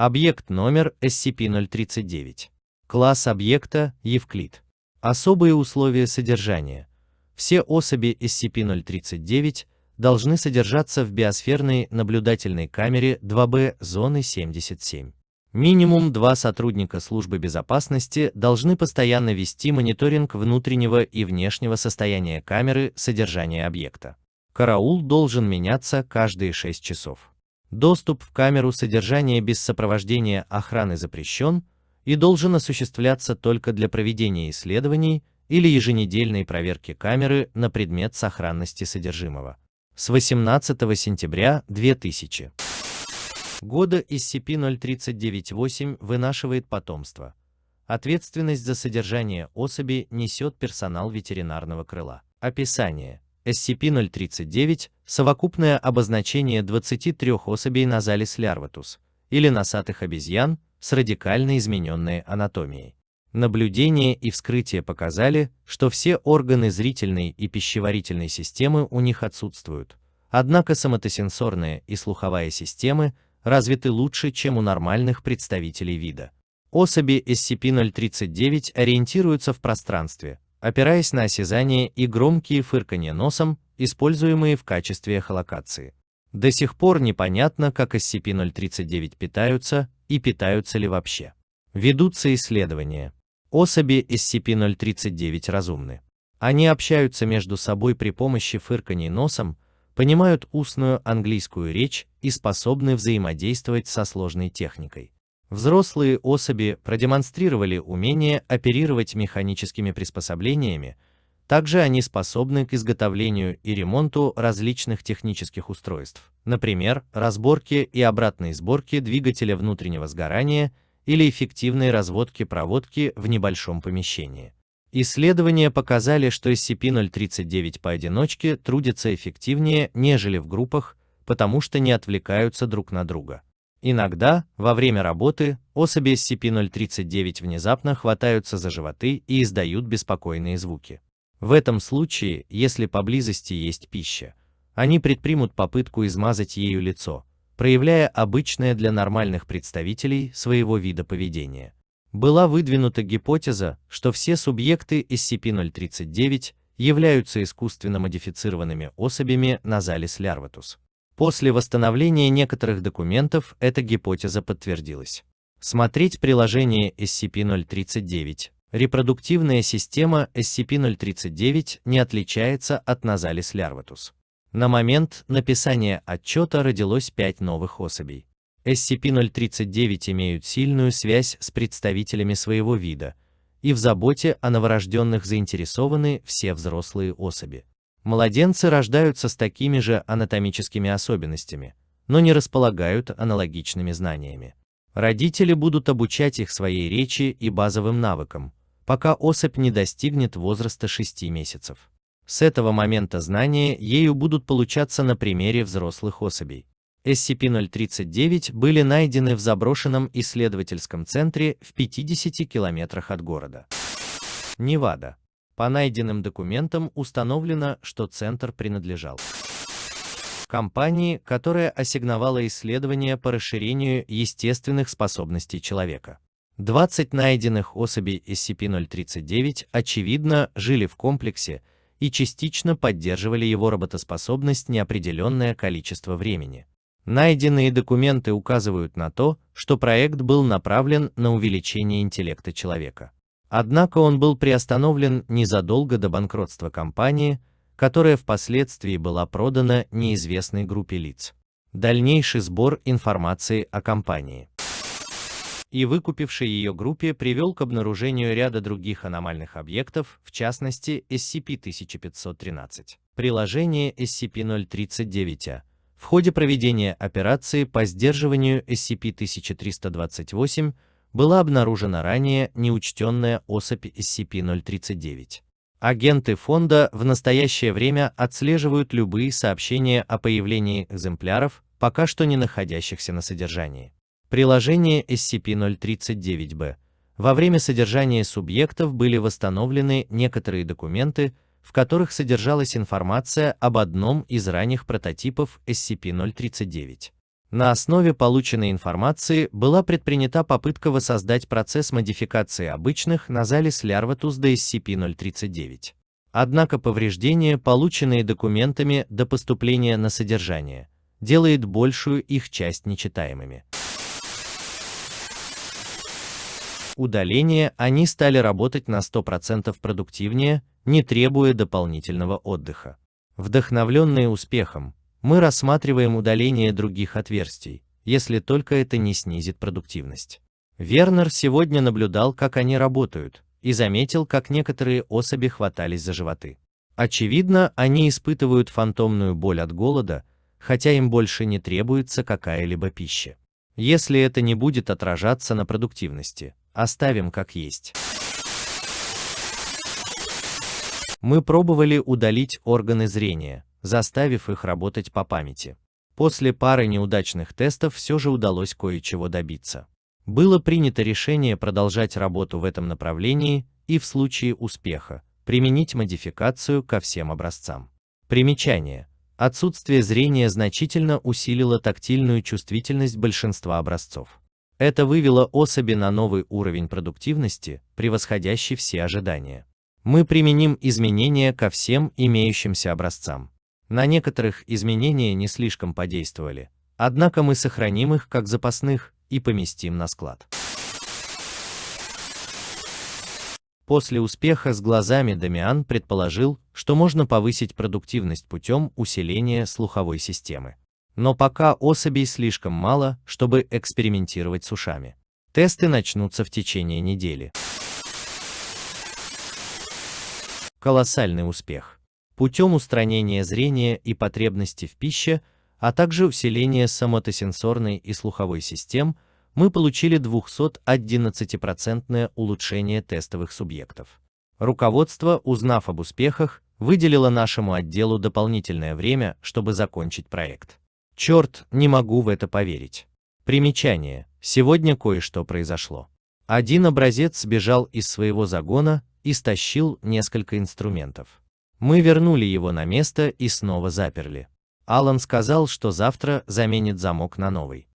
Объект номер SCP-039. Класс объекта Евклид. Особые условия содержания. Все особи SCP-039 должны содержаться в биосферной наблюдательной камере 2B зоны 77. Минимум два сотрудника службы безопасности должны постоянно вести мониторинг внутреннего и внешнего состояния камеры содержания объекта. Караул должен меняться каждые 6 часов. Доступ в камеру содержания без сопровождения охраны запрещен и должен осуществляться только для проведения исследований или еженедельной проверки камеры на предмет сохранности содержимого. С 18 сентября 2000 года SCP-039-8 вынашивает потомство. Ответственность за содержание особи несет персонал ветеринарного крыла. Описание. SCP-039 – совокупное обозначение 23 особей Назалис лярватус, или носатых обезьян с радикально измененной анатомией. Наблюдения и вскрытия показали, что все органы зрительной и пищеварительной системы у них отсутствуют, однако соматосенсорная и слуховая системы развиты лучше, чем у нормальных представителей вида. Особи SCP-039 ориентируются в пространстве, опираясь на осязание и громкие фырканье носом, используемые в качестве эхолокации. До сих пор непонятно, как SCP-039 питаются и питаются ли вообще. Ведутся исследования. Особи SCP-039 разумны. Они общаются между собой при помощи фырканий носом, понимают устную английскую речь и способны взаимодействовать со сложной техникой. Взрослые особи продемонстрировали умение оперировать механическими приспособлениями, также они способны к изготовлению и ремонту различных технических устройств, например, разборке и обратной сборке двигателя внутреннего сгорания или эффективной разводке проводки в небольшом помещении. Исследования показали, что SCP-039 поодиночке трудятся эффективнее, нежели в группах, потому что не отвлекаются друг на друга. Иногда, во время работы, особи SCP-039 внезапно хватаются за животы и издают беспокойные звуки. В этом случае, если поблизости есть пища, они предпримут попытку измазать ею лицо, проявляя обычное для нормальных представителей своего вида поведения. Была выдвинута гипотеза, что все субъекты SCP-039 являются искусственно модифицированными особями Назалис лярватус. После восстановления некоторых документов эта гипотеза подтвердилась. Смотреть приложение SCP-039. Репродуктивная система SCP-039 не отличается от Назалис лярватус. На момент написания отчета родилось 5 новых особей. SCP-039 имеют сильную связь с представителями своего вида, и в заботе о новорожденных заинтересованы все взрослые особи. Младенцы рождаются с такими же анатомическими особенностями, но не располагают аналогичными знаниями. Родители будут обучать их своей речи и базовым навыкам, пока особь не достигнет возраста 6 месяцев. С этого момента знания ею будут получаться на примере взрослых особей. SCP-039 были найдены в заброшенном исследовательском центре в 50 километрах от города. Невада. По найденным документам установлено, что центр принадлежал компании, которая ассигновала исследования по расширению естественных способностей человека. 20 найденных особей SCP-039, очевидно, жили в комплексе и частично поддерживали его работоспособность неопределенное количество времени. Найденные документы указывают на то, что проект был направлен на увеличение интеллекта человека. Однако он был приостановлен незадолго до банкротства компании, которая впоследствии была продана неизвестной группе лиц. Дальнейший сбор информации о компании и выкупившей ее группе привел к обнаружению ряда других аномальных объектов, в частности SCP-1513. Приложение SCP-039-A. В ходе проведения операции по сдерживанию SCP-1328 была обнаружена ранее неучтенная особь SCP-039. Агенты фонда в настоящее время отслеживают любые сообщения о появлении экземпляров, пока что не находящихся на содержании. Приложение SCP-039-B. Во время содержания субъектов были восстановлены некоторые документы, в которых содержалась информация об одном из ранних прототипов SCP-039. На основе полученной информации была предпринята попытка воссоздать процесс модификации обычных на Nasalis larvatus DSCP-039. Однако повреждения, полученные документами до поступления на содержание, делает большую их часть нечитаемыми. Удаление они стали работать на 100% продуктивнее, не требуя дополнительного отдыха. Вдохновленные успехом, мы рассматриваем удаление других отверстий, если только это не снизит продуктивность. Вернер сегодня наблюдал, как они работают, и заметил, как некоторые особи хватались за животы. Очевидно, они испытывают фантомную боль от голода, хотя им больше не требуется какая-либо пища. Если это не будет отражаться на продуктивности, оставим как есть. Мы пробовали удалить органы зрения, заставив их работать по памяти. После пары неудачных тестов все же удалось кое-чего добиться. Было принято решение продолжать работу в этом направлении и в случае успеха применить модификацию ко всем образцам. Примечание. Отсутствие зрения значительно усилило тактильную чувствительность большинства образцов. Это вывело особи на новый уровень продуктивности, превосходящий все ожидания. Мы применим изменения ко всем имеющимся образцам. На некоторых изменения не слишком подействовали, однако мы сохраним их как запасных и поместим на склад. После успеха с глазами Дамиан предположил, что можно повысить продуктивность путем усиления слуховой системы. Но пока особей слишком мало, чтобы экспериментировать с ушами. Тесты начнутся в течение недели. Колоссальный успех путем устранения зрения и потребности в пище, а также усиления сомотосенсорной и слуховой систем, мы получили 211% улучшение тестовых субъектов. Руководство, узнав об успехах, выделило нашему отделу дополнительное время, чтобы закончить проект. Черт, не могу в это поверить. Примечание. Сегодня кое-что произошло. Один образец сбежал из своего загона и стащил несколько инструментов. Мы вернули его на место и снова заперли. Алан сказал, что завтра заменит замок на новый.